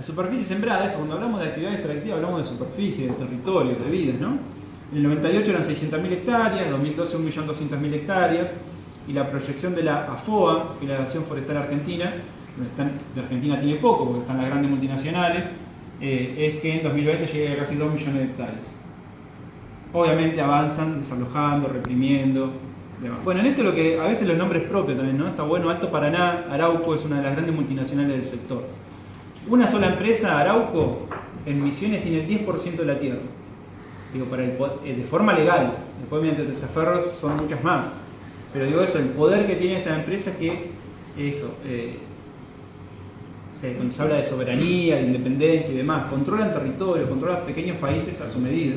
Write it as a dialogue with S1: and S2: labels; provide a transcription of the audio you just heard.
S1: La superficie sembrada, eso, cuando hablamos de actividad extractiva hablamos de superficie, de territorio, de vidas, ¿no? En el 98 eran 600.000 hectáreas, en 2012 1.200.000 hectáreas, y la proyección de la AFOA, que Forestal Argentina, donde están, de Argentina tiene poco porque están las grandes multinacionales, eh, es que en 2020 llegue a casi 2 millones de hectáreas. Obviamente avanzan desalojando, reprimiendo. demás. Bueno, en esto lo que a veces los nombres propios también, ¿no? Está bueno, Alto Paraná, Arauco es una de las grandes multinacionales del sector. Una sola empresa, Arauco, en Misiones tiene el 10% de la tierra. Digo, para el, eh, de forma legal. Después mediante testaferros son muchas más. Pero digo eso, el poder que tiene esta empresa es que eso, eh, se, cuando se habla de soberanía, de independencia y demás, controlan territorios, controlan pequeños países a su medida.